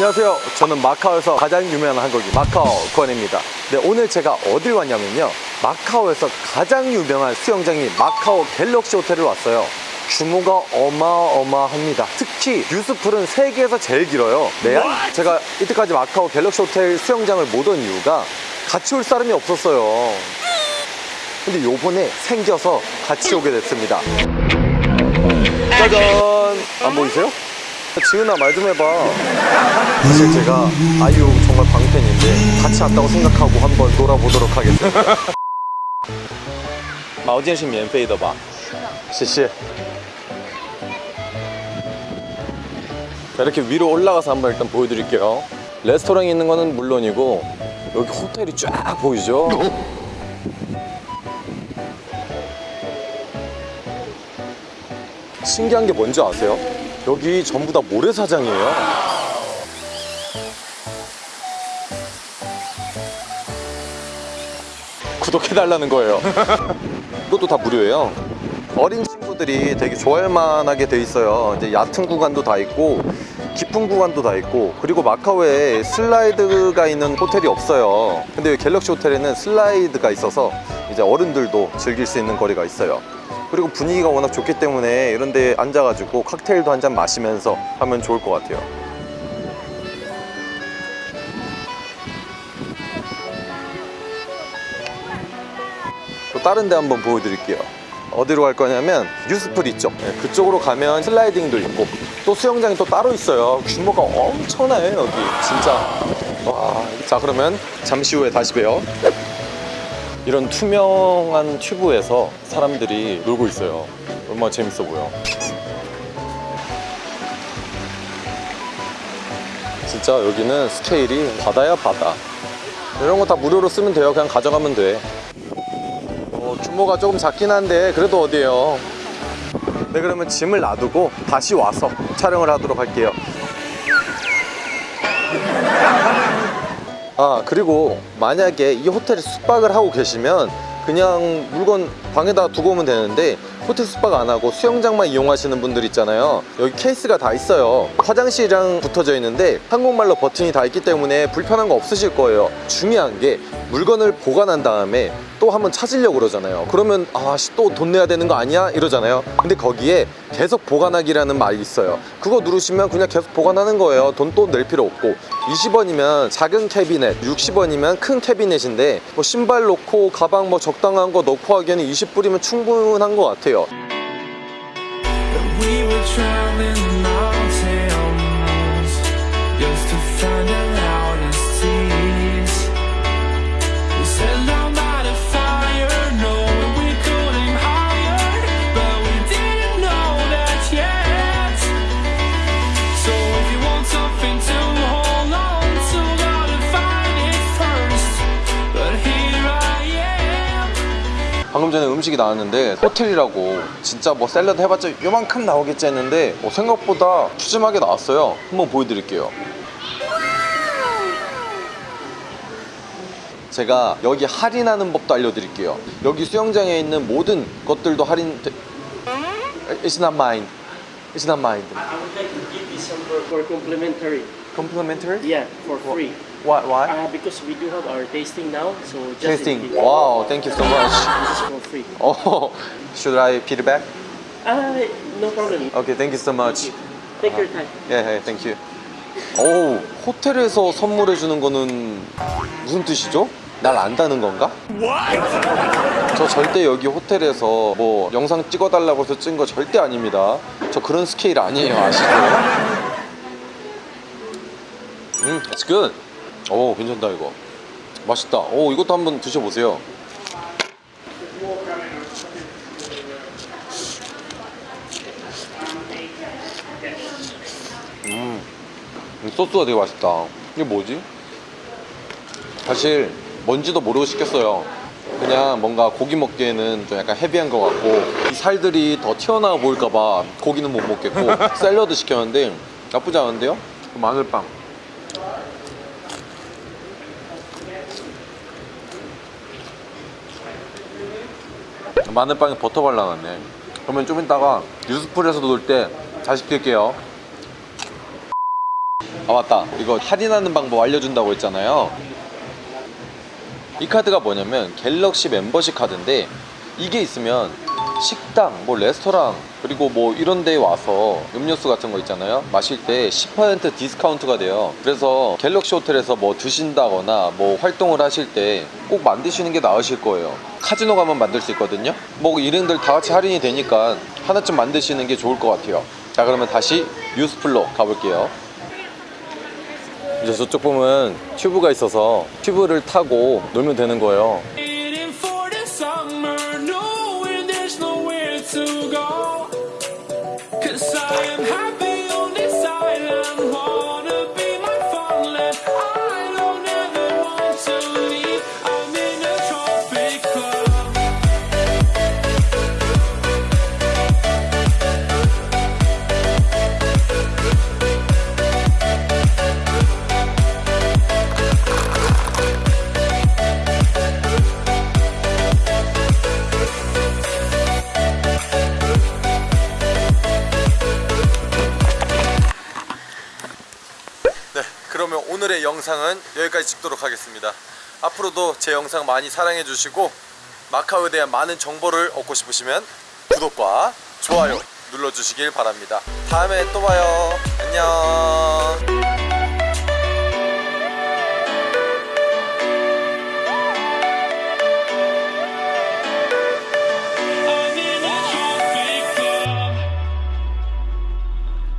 안녕하세요. 저는 마카오에서 가장 유명한 한국인 마카오 권입니다. 네, 오늘 제가 어딜 왔냐면요. 마카오에서 가장 유명한 수영장인 마카오 갤럭시 호텔을 왔어요. 규모가 어마어마합니다. 특히 유스풀은 세계에서 제일 길어요. 네, 제가 이때까지 마카오 갤럭시 호텔 수영장을 못 온 이유가 같이 올 사람이 없었어요. 근데 요번에 생겨서 같이 오게 됐습니다. 짜잔! 안 보이세요? 지은아 말 좀 해봐. 사실 제가 아이유 정말 광팬인데 같이 왔다고 생각하고 한번 놀아보도록 하겠습니다. 毛巾是免费的吧？谢谢。 자, 이렇게 위로 올라가서 한번 일단 보여드릴게요. 레스토랑이 있는 거는 물론이고 여기 호텔이 쫙 보이죠? 신기한 게 뭔지 아세요? 여기 전부 다 모래사장이에요. 구독해달라는 거예요. 이것도 다 무료예요. 어린 친구들이 되게 좋아할 만하게 돼 있어요. 이제 얕은 구간도 다 있고 깊은 구간도 다 있고 그리고 마카오에 슬라이드가 있는 호텔이 없어요. 근데 갤럭시 호텔에는 슬라이드가 있어서 이제 어른들도 즐길 수 있는 거리가 있어요. 그리고 분위기가 워낙 좋기 때문에 이런 데 앉아가지고 칵테일도 한 잔 마시면서 하면 좋을 것 같아요. 또 다른 데 한번 보여드릴게요. 어디로 갈 거냐면 뉴스풀 있죠. 네, 그쪽으로 가면 슬라이딩도 있고 또 수영장이 또 따로 있어요. 규모가 엄청나요 여기 진짜. 와, 자 그러면 잠시 후에 다시 봬요. 이런 투명한 튜브에서 사람들이 놀고 있어요. 얼마나 재밌어 보여. 진짜 여기는 스케일이 바다야 바다. 이런 거 다 무료로 쓰면 돼요. 그냥 가져가면 돼. 어, 규모가 조금 작긴 한데 그래도 어디에요. 네 그러면 짐을 놔두고 다시 와서 촬영을 하도록 할게요. 아 그리고 만약에 이 호텔에 숙박을 하고 계시면 그냥 물건 방에다 두고 오면 되는데 호텔 숙박 안 하고 수영장만 이용하시는 분들 있잖아요. 여기 케이스가 다 있어요. 화장실이랑 붙어져 있는데 한국말로 버튼이 다 있기 때문에 불편한 거 없으실 거예요. 중요한 게 물건을 보관한 다음에 또 한번 찾으려고 그러잖아요. 그러면 아씨 또 돈 내야 되는 거 아니야? 이러잖아요. 근데 거기에 계속 보관하기라는 말이 있어요. 그거 누르시면 그냥 계속 보관하는 거예요. 돈 또 낼 필요 없고 20원이면 작은 캐비넷 60원이면 큰 캐비넷인데 뭐 신발 놓고 가방 뭐 적당한 거 넣고 하기에는 20불이면 충분한 것 같아요 음식이 나왔는데 호텔이라고 진짜 뭐 샐러드 해봤자 요만큼 나오겠지 했는데 어, 생각보다 푸짐하게 나왔어요 한번 보여드릴게요 제가 여기 할인하는 법도 알려드릴게요 여기 수영장에 있는 모든 것들도 할인 It's not mine It's not mine I would like to give you some for, for complimentary. Complimentary? Yeah, for free. Why? Why? Uh, because we do have our tasting now, so just Tasting This Wow, thank you so much is for free. Oh, should I feedback? Uh, no problem. Okay, thank you so much Take your time. 예, 예, thank you. 오, 호텔에서 선물해 주는 거는 무슨 뜻이죠? 날 안다는 건가? 저 절대 여기 호텔에서 뭐 영상 찍어달라고 해서 찍은 거 절대 아닙니다. 저 그런 스케일 아니에요, 아시죠? 음, it's good. 오, 괜찮다 이거. 맛있다. 오, 이것도 한번 드셔보세요. 음, 소스가 되게 맛있다. 이게 뭐지? 사실 뭔지도 모르고 시켰어요. 그냥 뭔가 고기 먹기에는 좀 약간 헤비한 것 같고 이 살들이 더 튀어나와 보일까봐 고기는 못 먹겠고 샐러드 시켰는데 나쁘지 않은데요? 마늘빵 마늘빵에 버터 발라놨네. 그러면 좀 이따가 뉴스풀에서 놀때 다시 시킬게요. 아 맞다. 이거 할인하는 방법 알려준다고 했잖아요. 이 카드가 뭐냐면 갤럭시 멤버십 카드인데 이게 있으면 식당, 뭐 레스토랑 그리고 뭐 이런 데에 와서 음료수 같은 거 있잖아요. 마실 때 10% 디스카운트가 돼요. 그래서 Galaxy 호텔에서 뭐 드신다거나 뭐 활동을 하실 때 꼭 만드시는 게 나으실 거예요. 카지노 가면 만들 수 있거든요. 뭐 일행들 다 같이 할인이 되니까 하나쯤 만드시는 게 좋을 것 같아요. 자 그러면 다시 유수풀로 가볼게요. 이제 저쪽 보면 튜브가 있어서 튜브를 타고 놀면 되는 거예요 영상은 여기까지 찍도록 하겠습니다. 앞으로도 제 영상 많이 사랑해 주시고 마카오에 대한 많은 정보를 얻고 싶으시면 구독과 좋아요 눌러주시길 바랍니다. 다음에 또 봐요. 안녕.